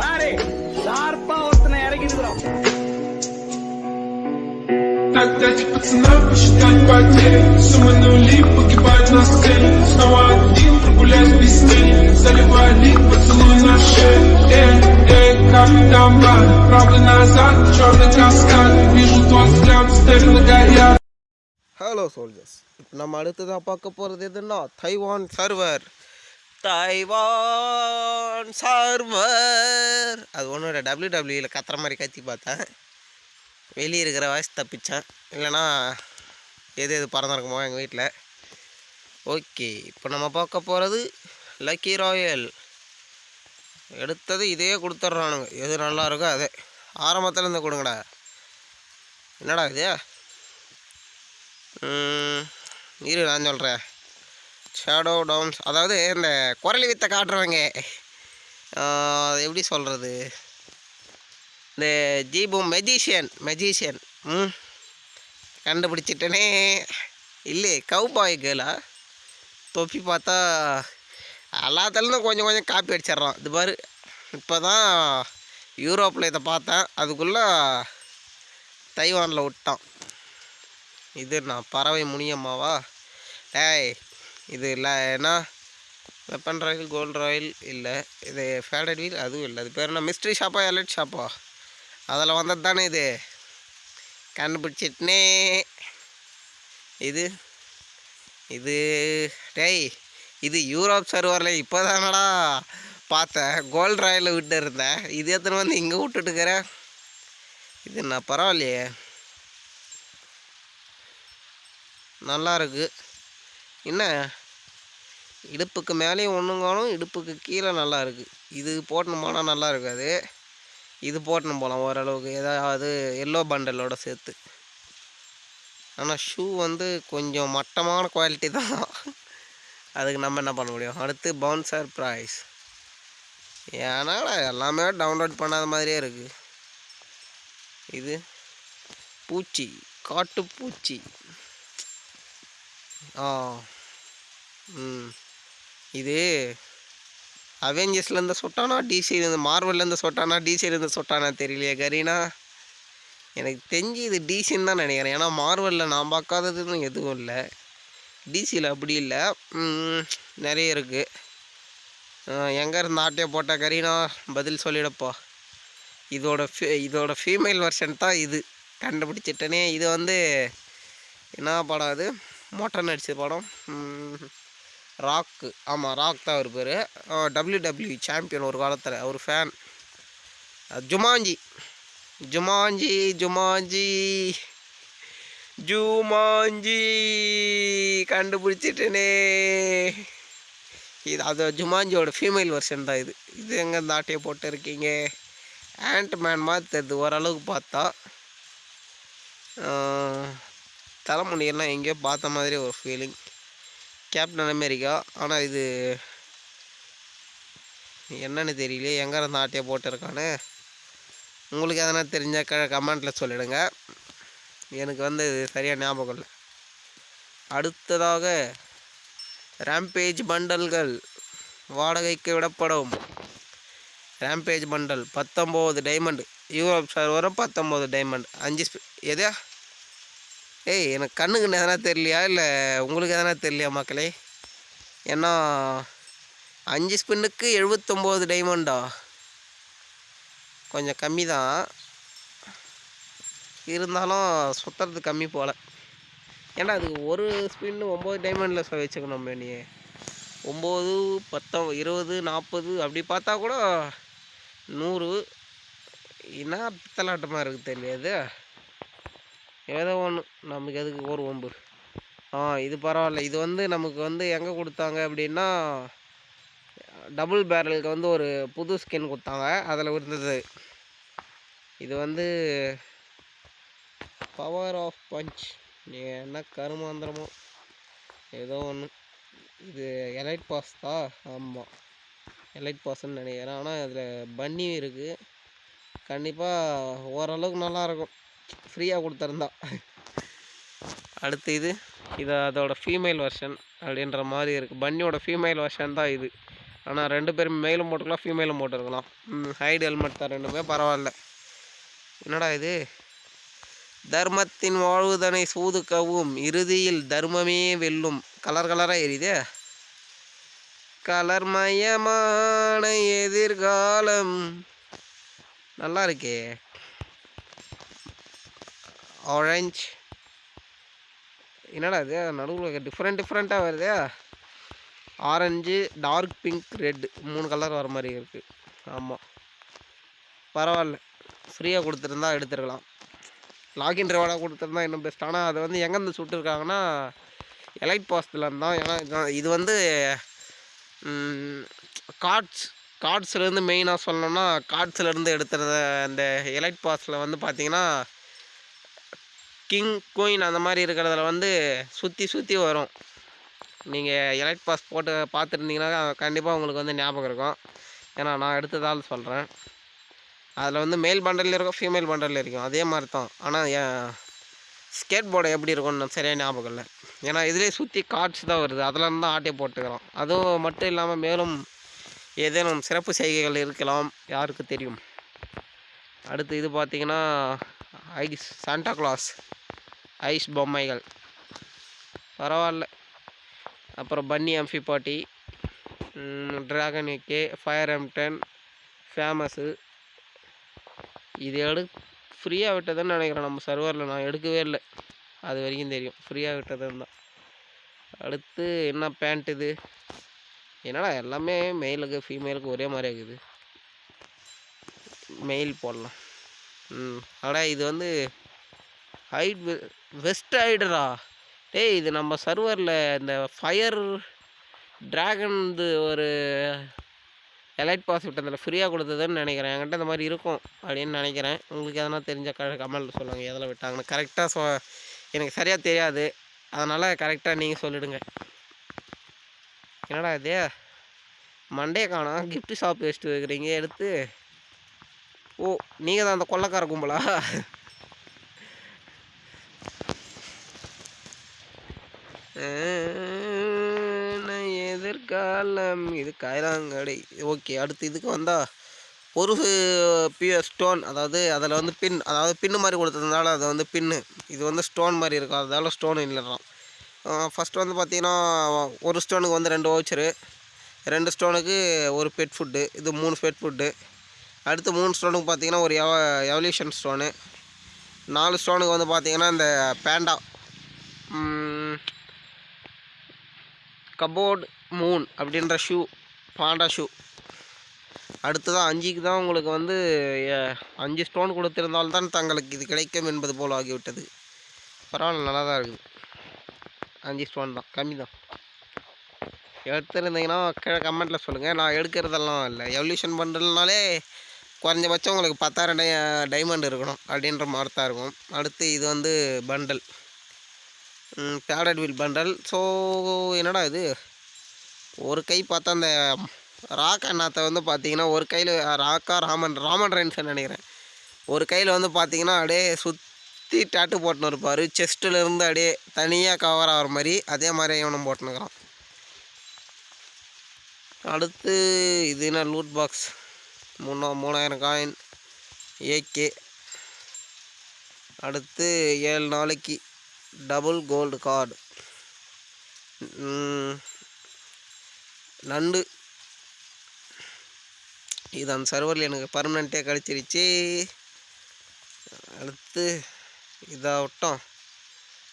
பாரு ஷார்ப்பா ஒருத்தனை இறக்கி இருக்கிறோம் Отдать пацанам, посчитать потери Суммы нули, погибать на сцене Снова один, прогуляюсь без тени Заливай лик, поцелуй на шее Эй, эй, капитан Блад Правда назад, черный каскад Вижу твой взгляд, стерло горят ஹலோ சோல்ஜர்ஸ் இப்போ நம்ம அடுத்ததாக பார்க்க போகிறது எதுன்னா தைவான் சர்வர் தைவான் சார்வர் அது ஒன்றும் இல்லை டபிள்யூ டபிள்யூவில் கத்துற மாதிரி கத்தி பார்த்தேன். வெளியே இருக்கிற வாய்ஸ் தப்பித்தேன் இல்லைன்னா எது எது பறந்துருக்குமோ எங்கள் வீட்டில் ஓகே இப்போ நம்ம பார்க்க போகிறது லக்கி ராயல் எடுத்தது இதே கொடுத்துட்றானுங்க. எது நல்லா இருக்கோ அதே. ஆரம்பத்தில் இருந்து கொடுங்கடா. என்னடா இது? ம், இரு நான் சொல்கிறேன் ஷேடோ டவுன்ஸ் அதாவது இந்த குரலி வித்தை காட்டுறவங்க. அது எப்படி சொல்கிறது இந்த ஜீபு மெஜிஷியன் மெஜிஷியன் ம். கண்டுபிடிச்சிட்டனே. இல்லை கவுபாய் கேளா தொப்பி பார்த்தா எல்லாத்துலேருந்தும் கொஞ்சம் கொஞ்சம் காப்பி அடிச்சிட்றான். இது பாரு. இப்போ தான் யூரோப்பில் இதை பார்த்தேன். அதுக்குள்ளே தைவானில் விட்டான். இது நான் பறவை முனியம்மாவா? டேய் இது இல்லை. என்ன வெப்பன் ராயில் கோல்டு ராயில் இல்லை. இது ஃபேடட் வீல் அதுவும் இல்லை. அது பேர் என்ன? மிஸ்ட்ரி ஷாப்பா எலட் ஷாப்பா அதில் வந்தது தானே இது? கண்டுபிடிச்சிட்னே இது இது டேய் இது யூரோப் சர்வரில் இப்போ தானடா பார்த்தேன். கோல்டு ராயில் விட்டு இருந்தேன். இது எத்தனை வந்து இங்கே விட்டுட்டுக்கிறேன் இது நான் பரவாயில்லையே. நல்லா இருக்குது என்ன? இடுப்புக்கு மேலேயும் ஒன்றுங்காலும் இடுப்புக்கு கீழே நல்லா இருக்குது இது போட்டணும் போனால் நல்லா இருக்காது. இது போட்டணும் போகலாம் ஓரளவுக்கு. ஏதாவது எல்லோ பண்டலோட சேர்த்து. ஆனால் ஷூ வந்து கொஞ்சம் மட்டமான குவாலிட்டி தான். அதுக்கு நம்ம என்ன பண்ண முடியும்? அடுத்து பவுன்சர் ப்ரைஸ் ஏன்னா எல்லாமே டவுன்லோட் பண்ணாத மாதிரியே இருக்குது இது பூச்சி காட்டு பூச்சி ஆ. ம். இது அவெஞ்சர்ஸ்லேருந்து சொட்டானா டிசிலேருந்து மார்வல்லேருந்து சொட்டானா டிசிலேருந்து சொட்டானா தெரியலையே கரீனா. எனக்கு தெரிஞ்சு இது டிசின்னு தான் நினைக்கிறேன். ஏன்னா மார்வலில் நான் பார்க்காததுன்னு எதுவும் இல்லை. டிசியில் அப்படி இல்லை. நிறைய இருக்குது எங்கே இருந்து ஆட்டையை போட்ட கரீனா பதில் சொல்லிடப்போ. இதோட ஃபீ இதோட ஃபீமேல் வெர்ஷன் தான் இது. கண்டுபிடிச்சிட்டனே. இது வந்து என்ன படம் அது? மொட்டை நடிச்ச படம். ராக்கு. ஆமாம் ராக் தான் அவர் பேர். டபிள்யூ டபிள்யூ சாம்பியன் ஒரு காலத்தில். அவர் fan Jumanji. Jumanji Jumanji. Jumanji. கண்டுபிடிச்சிட்டனே. இது அது ஜுமாஞ்சியோட ஃபீமேல் வெர்ஷன் தான் இது. இது எங்கே இந்த ஆட்டையை போட்டு இருக்கீங்க? ஆண்ட் மேன் மாதிரி தெரியுது. ஓரளவுக்கு பார்த்தா. தலைமுடியெல்லாம் எங்கேயோ பார்த்த மாதிரி ஒரு ஃபீலிங் கேப்டன் அமெரிக்கா. ஆனால் இது என்னன்னு தெரியலையே எங்கே இருந்து ஆட்டையை போட்டிருக்கான்னு. உங்களுக்கு எதனா தெரிஞ்சால் க கமெண்ட்டில் சொல்லிவிடுங்க எனக்கு வந்து இது சரியாக ஞாபகம் இல்லை. அடுத்ததாக ரேம்பேஜ் பண்டல்கள் வாடகைக்கு விடப்படும். ரேம்பேஜ் பண்டல் பத்தொம்போது டைமண்ட் யூரோப் சார் வரும் பத்தொம்போது டைமண்ட் அஞ்சு எதையா ஏய் எனக்கு கண்ணுக்கு எதனா தெரியலையா? இல்லை உங்களுக்கு எதனா தெரியலையா மக்களே? ஏன்னா அஞ்சு ஸ்பின்னுக்கு எழுபத்தொம்போது டைமண்டா கொஞ்சம் கம்மி தான் இருந்தாலும் சுற்றுறது கம்மி போல். ஏன்னா அது ஒரு ஸ்பின்னு ஒம்பது டைமண்டில் வச்சுக்கணும் நீ ஒம்பது பத்தம் இருபது நாற்பது அப்படி பார்த்தா கூட நூறு. என்ன பித்தலாட்டமாக இருக்குது தெரியாது ஏதோ ஒன்று நமக்கு எதுக்கு? ஒரு ஒம்பு ஆ இது பரவாயில்ல. இது வந்து நமக்கு வந்து எங்கே கொடுத்தாங்க அப்படின்னா டபுள் பேரலுக்கு வந்து ஒரு புது ஸ்கின் கொடுத்தாங்க. அதில் இருந்தது. இது வந்து பவர் ஆஃப் பஞ்ச் நீ என்ன கருமாந்திரமோ? ஏதோ ஒன்று இது எலைட் பாஸ் தான் ஆமாம் எலைட் பாஸ்ன்னு நினைக்கிறேன். ஆனால் இதில் பன்னி இருக்குது கண்டிப்பாக ஓரளவுக்கு நல்லாயிருக்கும் ஃப்ரீயாக கொடுத்துருந்தா. அடுத்து இது. இது அதோட ஃபீமேல் வெர்ஷன் அப்படின்ற மாதிரி இருக்குது பன்னியோட ஃபீமேல் வெர்ஷன் தான் இது. ஆனால் ரெண்டு பேரும் மேலும் போட்டுக்கலாம் ஃபீமேலும் போட்டுருக்கலாம் ஹைட் ஹெல்மெட் தான் ரெண்டுமே. பரவாயில்ல. என்னடா இது? தர்மத்தின் வாழ்வுதனை சூதுக்கவும் இறுதியில் தர்மமே வெல்லும். கலர் கலராக எரியுதே? கலர்மயமான எதிர்காலம். நல்லா இருக்கே. ஆரஞ்ச் என்னடா இது? நடுவில் டிஃப்ரெண்ட் டிஃப்ரெண்ட்டாக வருதே. ஆரஞ்சு டார்க் பிங்க் ரெட் மூணு கலர் வர மாதிரி இருக்குது ஆமாம் பரவாயில்ல. ஃப்ரீயாக கொடுத்துருந்தா எடுத்துருக்கலாம். லாகின் ரிவார்டாக கொடுத்துருந்தா இன்னும் பெஸ்ட் ஆனால் அதை வந்து எங்கேருந்து சுட்டுருக்காங்கன்னா எலைட் பாஸ்டில் தான். ஏன்னா இது வந்து கார்ட்ஸ் கார்ட்ஸ்லேருந்து மெயினாக சொல்லணும்னா கார்ட்ஸ்லேருந்து எடுத்துறத அந்த எலைட் பாஸில் வந்து பார்த்தீங்கன்னா கிங் குயின் அந்த மாதிரி இருக்கிறதுல வந்து சுற்றி சுற்றி வரும். நீங்கள் எலைட் பாஸ் போட்டு பார்த்துருந்தீங்கன்னா கண்டிப்பாக உங்களுக்கு வந்து ஞாபகம் இருக்கும். ஏன்னா நான் எடுத்ததால் சொல்கிறேன் அதில் வந்து மேல் பண்டலில் இருக்கும் ஃபீமேல் பண்டலில் இருக்கும். அதே மாதிரி தான். ஆனால் ஸ்கேட் போர்டு எப்படி இருக்கும்னு சரியாக ஞாபகம் இல்லை. ஏன்னா இதிலே சுற்றி கார்ட்ஸ் தான் வருது. அதில் இருந்தால் தான் ஆட்டை போட்டுக்கிறோம். அதுவும் மட்டும் இல்லாமல் மேலும் ஏதேனும் சிறப்பு செய்கைகள் இருக்கலாம். யாருக்கு தெரியும்? அடுத்து இது பார்த்தீங்கன்னா ஐஸ் சாண்டா கிளாஸ் ஐஸ் பொம்மைகள். பரவாயில்ல. அப்புறம் பன்னி அம்ஃபி பாட்டி ட்ராகன் ஏகே ஃபயர் எம்டன் ஃபேமஸு இது எடு ஃப்ரீயாக விட்டதுன்னு நினைக்கிறேன். நம்ம சர்வரில் நான் எடுக்கவே இல்லை. அது வரைக்கும் தெரியும். ஃப்ரீயாக விட்டதுன்னு தான். அடுத்து என்ன பேண்ட் இது? என்னடா எல்லாமே மெயிலுக்கு ஃபீமேலுக்கு ஒரே மாதிரி இருக்குது. மெயில் போடலாம். ம் அடா இது வந்து ஹைட் வெஸ்ட் ஹைடரா டேய் இது நம்ம சர்வரில் இந்த ஃபயர் ட்ராகன் இது ஒரு எலைட் பாஸ் விட்டதில் ஃப்ரீயாக கொடுத்ததுன்னு நினைக்கிறேன். என்கிட்ட இந்த மாதிரி இருக்கும் அப்படின்னு நினைக்கிறேன். உங்களுக்கு எதனா தெரிஞ்ச க கமெண்ட்டில் சொல்லுங்கள் எதில் விட்டாங்கன்னு. கரெக்டாக சொ எனக்கு சரியாக தெரியாது. அதனால் கரெக்டாக நீங்கள் சொல்லிடுங்க. என்னடா இது? மண்டே காணும். கிஃப்ட் ஷாப் வச்சுட்டு வைக்கிறீங்க. எடுத்து ஓ நீங்கள் தான் அந்த கொள்ளக்கார கும்பலா? எதிர்காலம்? இது கைலாங்கடை ஓகே அடுத்து இதுக்கு வந்தால் ஒரு பியூர் ஸ்டோன் அதாவது அதில் வந்து பின் அதாவது பின்னு மாதிரி கொடுத்ததுனால அது வந்து பின்னு இது வந்து ஸ்டோன் மாதிரி இருக்கும். அதனால ஸ்டோன் இல்லைறான் ஃபஸ்ட்டு வந்து பார்த்தீங்கன்னா ஒரு ஸ்டோனுக்கு வந்து ரெண்டு ஓச்சரு ரெண்டு ஸ்டோனுக்கு ஒரு பெட் ஃபுட்டு இது மூணு பெட் ஃபுட்டு அடுத்து மூணு ஸ்டோனுக்கு பார்த்தீங்கன்னா ஒரு எவ எவல்யூஷன் ஸ்டோனு நாலு ஸ்டோனுக்கு வந்து பார்த்தீங்கன்னா இந்த பேண்டா. கபோர்டு மூன் அப்படின்ற ஷூ பாண்டா ஷூ. அடுத்ததான் அஞ்சுக்கு தான் உங்களுக்கு வந்து அஞ்சு ஸ்டோன் கொடுத்திருந்தால்தான் தங்களுக்கு இது கிடைக்கும் என்பது போல் ஆகிவிட்டது. பரவாயில்ல நல்லா தான் இருக்குது. அஞ்சு ஸ்டோன் தான் கம்மி தான். எடுத்துருந்தீங்கன்னா கீழே கமெண்ட்டில் சொல்லுங்கள் நான் எடுக்கிறதெல்லாம் இல்லை. எவல்யூஷன் பண்ணுறதுனாலே குறைஞ்சபட்சம் உங்களுக்கு பத்தாயிரம் டை டைமண்ட் இருக்கணும் அப்படின்ற மாதிரி தான் இருக்கும். அடுத்து இது வந்து bundle padded wheel bundle so என்னடா இது? ஒரு கை பார்த்தா அந்த ராக் அண்ணாத்தை வந்து பார்த்தீங்கன்னா ஒரு கையில் ராக்கா ராமன் ராமன் ரென்ஸ் நினைக்கிறேன்? ஒரு கையில் வந்து பார்த்தீங்கன்னா அப்படியே சுற்றி டேட்டு போட்டுன்னு இருப்பார். செஸ்ட்டிலேருந்து அப்படியே தனியாக கவர் ஆகிற மாதிரி அதே மாதிரி இவனும் போட்டுனுக்கிறான் அடுத்து இது என்ன லூட் பாக்ஸ் மூணா மூணாயிரம் காயின் ஏகே அடுத்து ஏழு நாளைக்கு டபுள் கோல்டு கார்டு நண்டு. இது அந்த சர்வரில் எனக்கு பர்மனெண்ட்டே கிடச்சிருச்சு. அடுத்து இதாகட்டும்.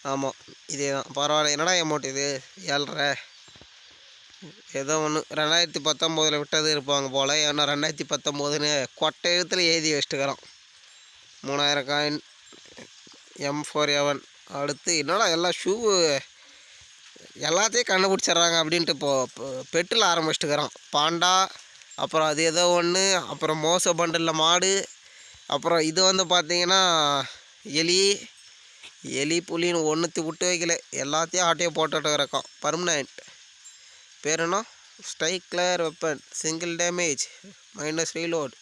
ஆமாம் இதே தான் பரவாயில்ல. என்னடா அமௌண்ட் இது? ஏழ்ரை. ஏதோ ஒன்று ரெண்டாயிரத்தி பத்தொம்போதில் விட்டது இருப்பாங்க போல். ஏன்னா ரெண்டாயிரத்தி பத்தொம்போதுன்னு கொட்டை எழுத்தில் எழுதி வச்சுட்டுக்கிறோம் மூணாயிரம் காயின் எம் ஃபோர் எவன் அடுத்து என்னடா எல்லாம் ஷூவு எல்லாத்தையும் கண்டுபிடிச்சிட்றாங்க அப்படின்ட்டு இப்போது பெட்டில் ஆரம்பிச்சிட்டுக்கிறோம் பாண்டா அப்புறம் அது ஏதோ ஒன்று அப்புறம் மோச பண்டலில் மாடு அப்புறம் இது வந்து பார்த்திங்கன்னா எலி எலி புலின்னு ஒன்றுத்தி விட்டு வைக்கல. எல்லாத்தையும் ஆட்டையும் போட்டுட்டு இருக்கோம். பர்மனெண்ட் பேர் என்ன? ஸ்ட்ரைக்லர் weapon. Single damage. Minus reload.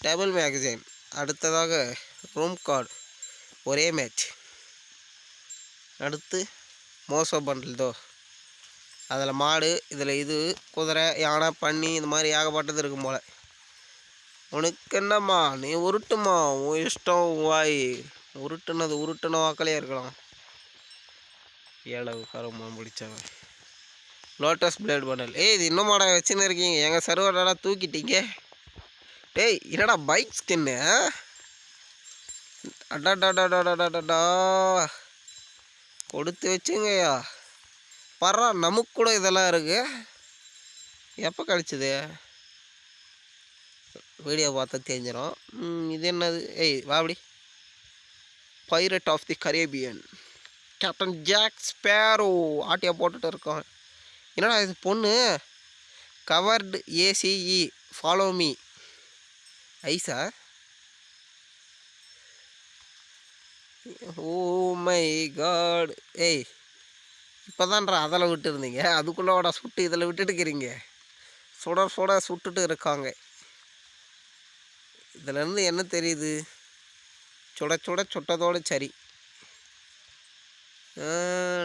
Double magazine. அடுத்ததாக ரூம் கார்டு. ஒரே மேட்ச். அடுத்து மோசோ பண்டில் தோ அதில் மாடு இதில் இது குதிரை யானை பன்னி இந்த மாதிரி ஏகப்பட்டது இருக்கும் போல். உனக்கு என்னம்மா? நீ உருட்டுமா? உன் இஷ்டம் உன் வாய். உருட்டுனது உருட்டுன வாக்கிலே இருக்கலாம். ஏழவு கருமா முடித்தவன் லோட்டஸ் பிளேட் மாடல் ஏய் இது இன்னும் மாடல் வச்சுன்னு இருக்கீங்க. எங்கள் சர்வரெல்லாம் தூக்கிட்டீங்க. டேய் என்னடா பைக் ஸ்கின்னு அடாடாடாடாடாடாடா கொடுத்து வச்சுங்கய்யா. பர்றா நமக்கு கூட இதெல்லாம் இருக்கு. எப்போ கழிச்சது? வீடியோ பார்த்தா தெரிஞ்சிடும் இது என்னது? ஏய் வாபடி pirate of the Caribbean captain Jack Sparrow ஆட்டியா போட்டுட்டு இருக்கோம். என்னடா இது பொண்ணு? கவர்டு ஏசிஇ ஃபாலோ மீ ஐசா? Oh my god. ஏய் இப்போதான்றா அதில் விட்டுருந்தீங்க. அதுக்குள்ளோட அதுக்குள்ளே சுட்டு இதில் விட்டுட்டு இருக்கிறீங்க சுட சுட சுட்டுட்டு இருக்காங்க. இதுலேருந்து என்ன தெரியுது? சுட சுட சுட்டதோடு சரி.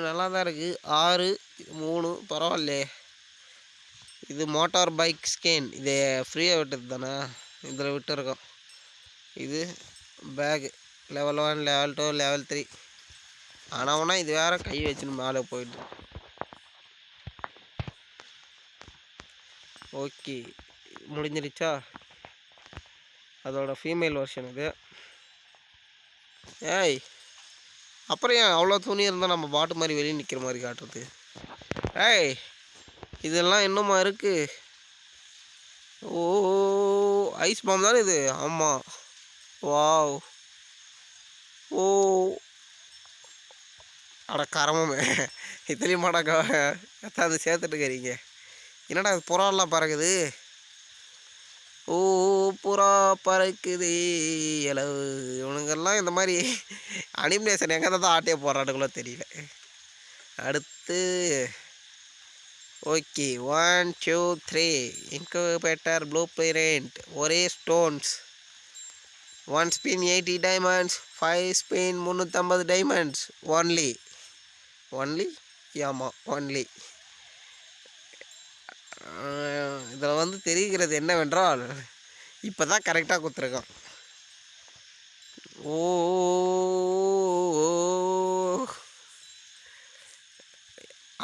நல்லா தான் இருக்குது ஆறு மூணு பரவாயில்லையே. இது மோட்டார் பைக் ஸ்கேன். இது ஃப்ரீயாக விட்டது தானே? இதில் விட்டுருக்கோம். இது bag. Level one level two level three ஆனால் இது வேற கை வச்சுன்னு மேலே போயிட்டு. ஓகே. முடிஞ்சிருச்சா? அதோட ஃபீமேல் வெர்ஷன் இது. ஏய்! அப்புறம் ஏன் அவ்வளோ துணி இருந்தால் நம்ம பாட்டு மாதிரி வெளியே நிற்கிற மாதிரி காட்டுறது? ஏய் இதெல்லாம் இன்னுமா இருக்குது ஓ ஐஸ் பாம் தானே இது? ஆமாம் வாவ். ஓ. அட கரமே இத்தனையும் மாடாக்கா எத்தாந்து சேர்த்துட்டு இருக்கிறீங்க என்னடா அது புறாலாம் பறக்குது? ஓ புறா பறக்குது இலவு இவனுங்கெல்லாம் இந்த மாதிரி அனிமினேஷன் எங்கே தான் ஆட்டே போடுறானுங்களோ தெரியல. அடுத்து okay one two three incubator blue print ஒரே stones one spin eighty diamonds five spin முந்நூற்றம்பது டைமண்ட்ஸ் ஒன்லி ஒன்லி ஆமாம் ஒன்லி இதில் வந்து தெரிகிறது என்னவென்றால் இப்போ தான் கரெக்டாக கொடுத்துருக்கோம் ஓ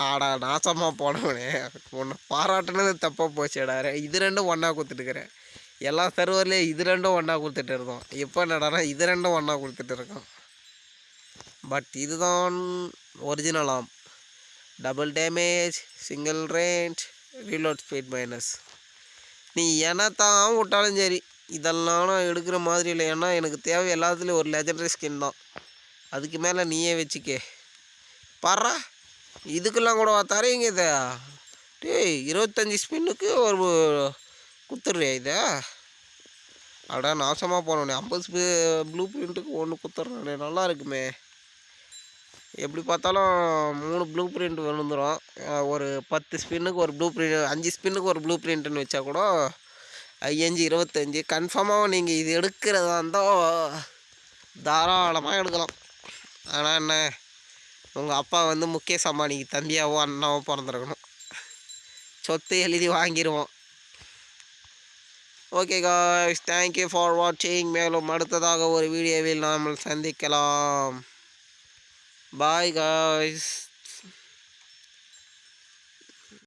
ஆடா நாசமாக போனவனே. உன்னை பாராட்டுனது தப்பாக போச்சுடாரு இது ரெண்டும் ஒன்றா கொடுத்துட்டுக்கிறேன் எல்லா சர்வர்லேயும் இது ரெண்டும் ஒன்றா கொடுத்துட்டு இருந்தோம். இப்போ என்னடானா இது ரெண்டும் ஒன்றா கொடுத்துட்டு இருக்கோம். பட் இதுதான் ஒரிஜினலாம் double damage single range reload speed minus நீ என்னத்தான் விட்டாலும் சரி இதெல்லாம் நான் எடுக்கிற மாதிரி இல்லை. ஏன்னா எனக்கு தேவை எல்லாத்துலேயும் ஒரு லெஜண்டரி ஸ்கின் தான். அதுக்கு மேலே நீயே வச்சுக்கே. பாடுறா. இதுக்கெல்லாம் கூட தரீங்க இதை. டேய் இருபத்தஞ்சி ஸ்பின்னுக்கு ஒரு குத்துறியா இதை? அடா நாசமாக போனோடனே ஐம்பது ஸ்பி ப்ளூ பிரிண்ட்டுக்கு ஒன்று குத்துறேன். நல்லா இருக்குமே. எப்படி பார்த்தாலும் மூணு ப்ளூ பிரிண்ட் விழுந்துடும் ஒரு பத்து ஸ்பின்னுக்கு ஒரு ப்ளூ பிரிண்ட் அஞ்சு ஸ்பின்னுக்கு ஒரு ப்ளூ பிரிண்ட்டுன்னு வச்சா கூட ஐயஞ்சு இருபத்தஞ்சி. கன்ஃபார்மாக நீங்கள் இது எடுக்கிறதா இருந்தால் தாராளமாக எடுக்கலாம். ஆனால் என்ன உங்கள் அப்பா வந்து முகேஷ் அம்பானிக்கு தம்பியாவோ அண்ணாவோ பிறந்திருக்கணும். சொத்து எழுதி வாங்கிடுவோம் ஓகே காய்ஸ் தேங்க்யூ ஃபார் வாட்சிங் மேலும் அடுத்ததாக ஒரு வீடியோவில் நாம் சந்திக்கலாம். Bye guys